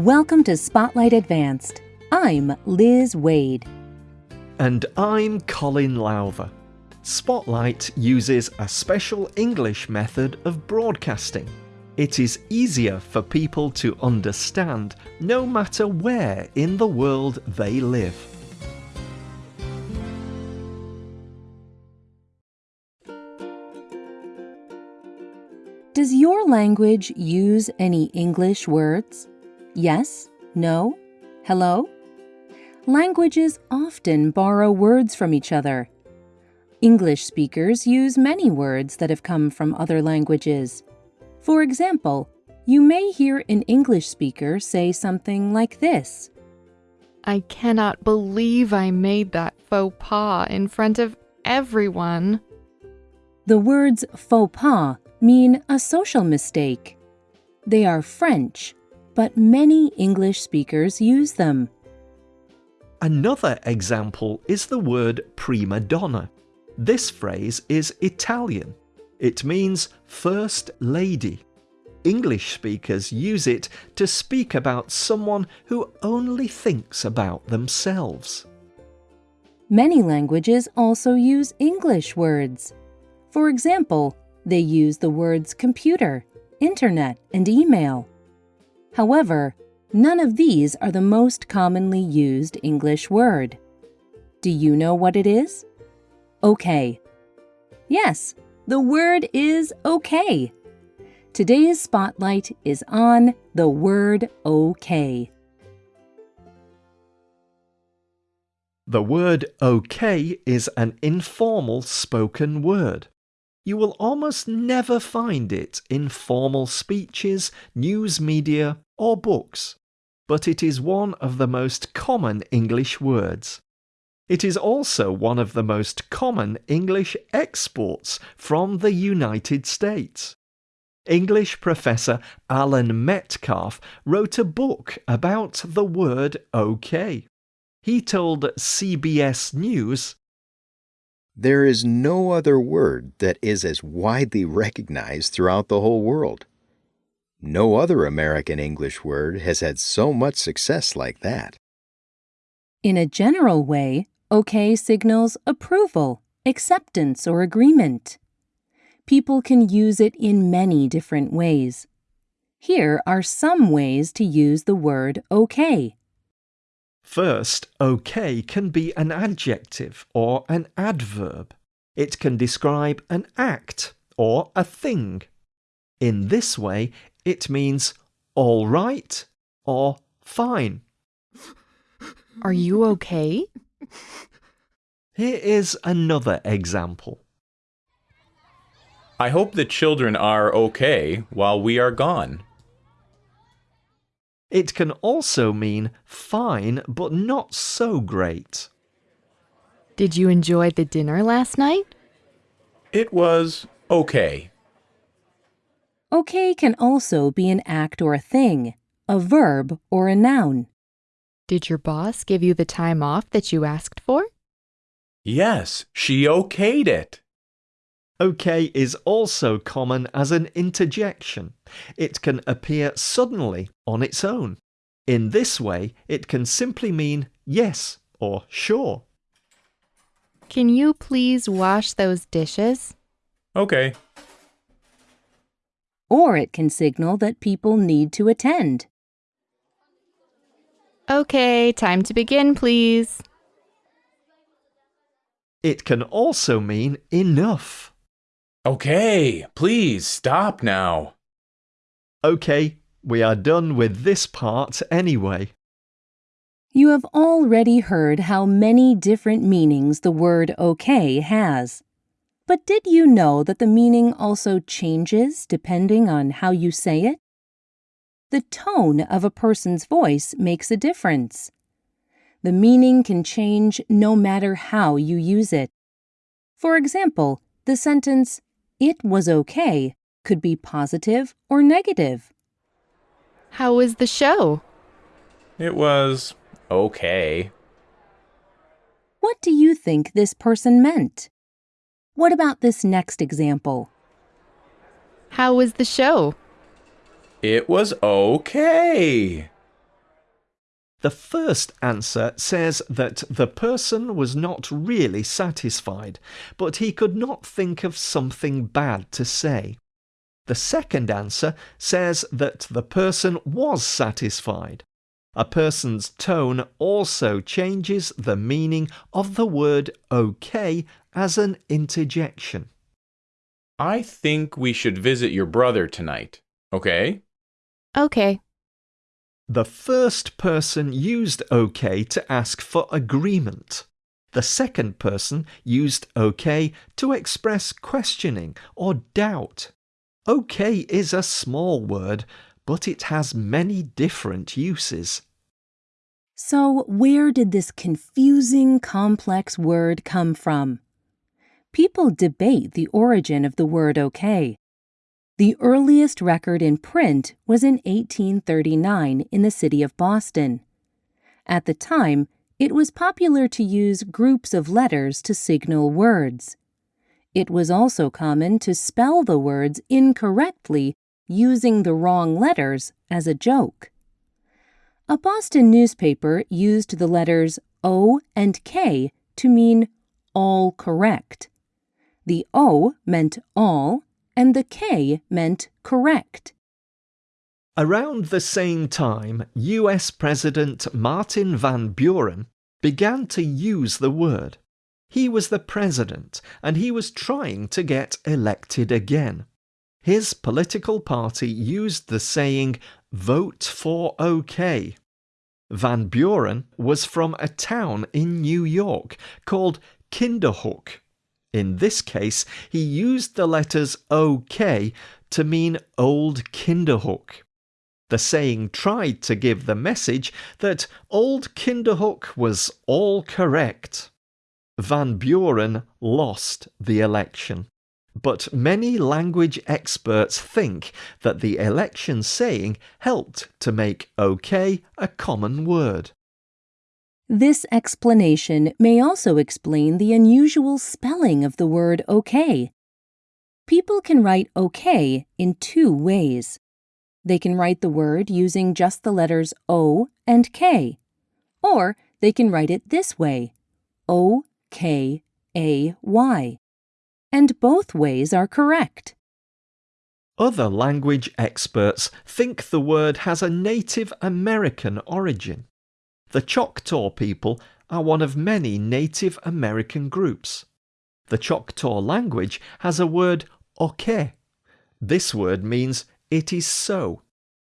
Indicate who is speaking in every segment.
Speaker 1: Welcome to Spotlight Advanced. I'm Liz Wade.
Speaker 2: And I'm Colin Lowther. Spotlight uses a special English method of broadcasting. It is easier for people to understand no matter where in the world they live.
Speaker 1: Does your language use any English words? Yes? No? Hello? Languages often borrow words from each other. English speakers use many words that have come from other languages. For example, you may hear an English speaker say something like this
Speaker 3: I cannot believe I made that faux pas in front of everyone.
Speaker 1: The words faux pas mean a social mistake. They are French, but many English speakers use them.
Speaker 2: Another example is the word prima donna. This phrase is Italian. It means first lady. English speakers use it to speak about someone who only thinks about themselves.
Speaker 1: Many languages also use English words. For example, they use the words computer, internet, and email. However, none of these are the most commonly used English word. Do you know what it is? Okay. Yes, the word is okay. Today's spotlight is on the word okay.
Speaker 2: The word okay is an informal spoken word. You will almost never find it in formal speeches, news media, or books, but it is one of the most common English words. It is also one of the most common English exports from the United States. English professor Allan Metcalf wrote a book about the word okay. He told CBS News
Speaker 4: there is no other word that is as widely recognized throughout the whole world. No other American English word has had so much success like that.
Speaker 1: In a general way, OK signals approval, acceptance, or agreement. People can use it in many different ways. Here are some ways to use the word OK.
Speaker 2: First, okay can be an adjective or an adverb. It can describe an act or a thing. In this way, it means all right or fine.
Speaker 3: Are you okay?
Speaker 2: Here is another example.
Speaker 5: I hope the children are okay while we are gone.
Speaker 2: It can also mean fine but not so great.
Speaker 3: Did you enjoy the dinner last night?
Speaker 5: It was okay.
Speaker 1: Okay can also be an act or a thing, a verb or a noun.
Speaker 3: Did your boss give you the time off that you asked for?
Speaker 5: Yes, she okayed it.
Speaker 2: OK is also common as an interjection. It can appear suddenly on its own. In this way, it can simply mean yes or sure.
Speaker 3: Can you please wash those dishes?
Speaker 5: Okay.
Speaker 1: Or it can signal that people need to attend.
Speaker 3: Okay, time to begin, please.
Speaker 2: It can also mean enough.
Speaker 5: Okay, please stop now.
Speaker 2: Okay, we are done with this part anyway.
Speaker 1: You have already heard how many different meanings the word okay has. But did you know that the meaning also changes depending on how you say it? The tone of a person's voice makes a difference. The meaning can change no matter how you use it. For example, the sentence, it was okay could be positive or negative.
Speaker 3: How was the show?
Speaker 5: It was okay.
Speaker 1: What do you think this person meant? What about this next example?
Speaker 3: How was the show?
Speaker 5: It was okay.
Speaker 2: The first answer says that the person was not really satisfied, but he could not think of something bad to say. The second answer says that the person was satisfied. A person's tone also changes the meaning of the word okay as an interjection.
Speaker 5: I think we should visit your brother tonight. Okay?
Speaker 3: Okay.
Speaker 2: The first person used OK to ask for agreement. The second person used OK to express questioning or doubt. OK is a small word, but it has many different uses.
Speaker 1: So, where did this confusing, complex word come from? People debate the origin of the word okay. The earliest record in print was in 1839 in the city of Boston. At the time, it was popular to use groups of letters to signal words. It was also common to spell the words incorrectly using the wrong letters as a joke. A Boston newspaper used the letters O and K to mean all correct. The O meant all and the K meant correct.
Speaker 2: Around the same time, US President Martin Van Buren began to use the word. He was the president and he was trying to get elected again. His political party used the saying, vote for OK. Van Buren was from a town in New York called Kinderhook in this case, he used the letters OK to mean Old Kinderhook. The saying tried to give the message that Old Kinderhook was all correct. Van Buren lost the election. But many language experts think that the election saying helped to make OK a common word.
Speaker 1: This explanation may also explain the unusual spelling of the word okay. People can write okay in two ways. They can write the word using just the letters O and K, or they can write it this way O K A Y. And both ways are correct.
Speaker 2: Other language experts think the word has a Native American origin. The Choctaw people are one of many Native American groups. The Choctaw language has a word oke. This word means it is so.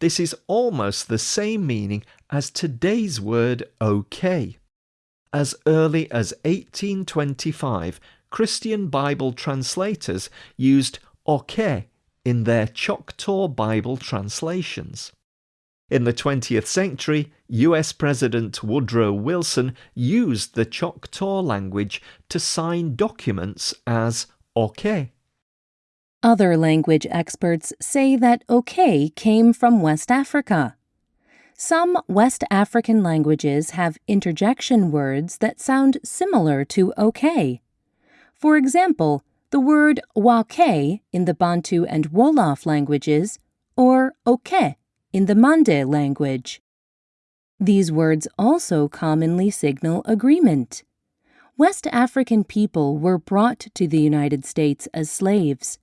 Speaker 2: This is almost the same meaning as today's word okay. As early as 1825, Christian Bible translators used oke in their Choctaw Bible translations. In the 20th century, US President Woodrow Wilson used the Choctaw language to sign documents as OK.
Speaker 1: Other language experts say that OK came from West Africa. Some West African languages have interjection words that sound similar to OK. For example, the word wake in the Bantu and Wolof languages, or oke in the Mande language. These words also commonly signal agreement. West African people were brought to the United States as slaves.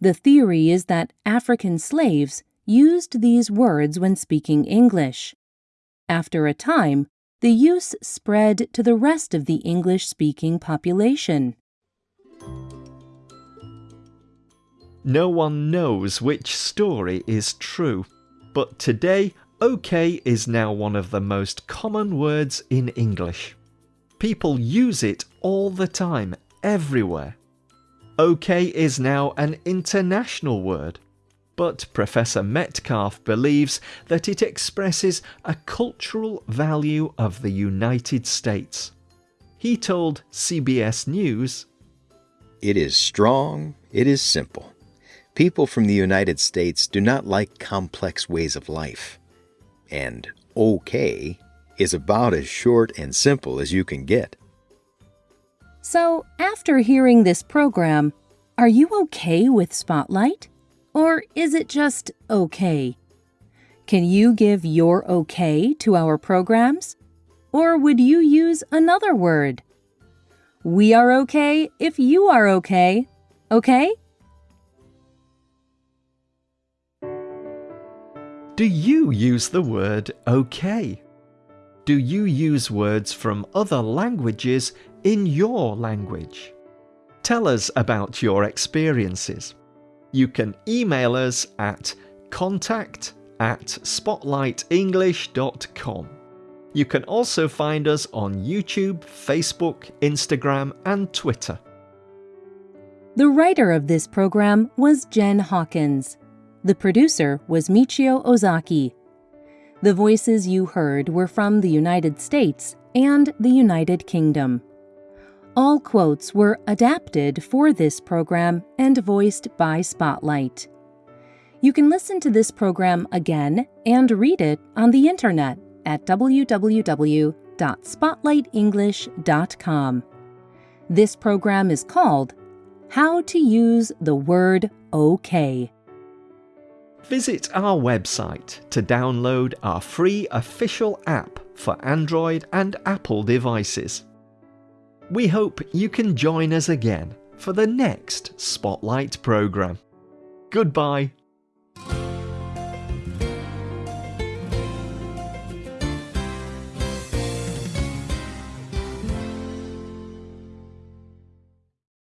Speaker 1: The theory is that African slaves used these words when speaking English. After a time, the use spread to the rest of the English speaking population.
Speaker 2: No one knows which story is true. But today, OK is now one of the most common words in English. People use it all the time, everywhere. OK is now an international word, but Professor Metcalf believes that it expresses a cultural value of the United States. He told CBS News,
Speaker 4: It is strong, it is simple. People from the United States do not like complex ways of life. And okay is about as short and simple as you can get.
Speaker 1: So, after hearing this program, are you okay with Spotlight? Or is it just okay? Can you give your okay to our programs? Or would you use another word? We are okay if you are okay. Okay?
Speaker 2: Do you use the word okay? Do you use words from other languages in your language? Tell us about your experiences. You can email us at contact at spotlightenglish.com. You can also find us on YouTube, Facebook, Instagram, and Twitter.
Speaker 1: The writer of this program was Jen Hawkins. The producer was Michio Ozaki. The voices you heard were from the United States and the United Kingdom. All quotes were adapted for this program and voiced by Spotlight. You can listen to this program again and read it on the internet at www.spotlightenglish.com. This program is called How to Use the Word OK.
Speaker 2: Visit our website to download our free official app for Android and Apple devices. We hope you can join us again for the next Spotlight programme. Goodbye.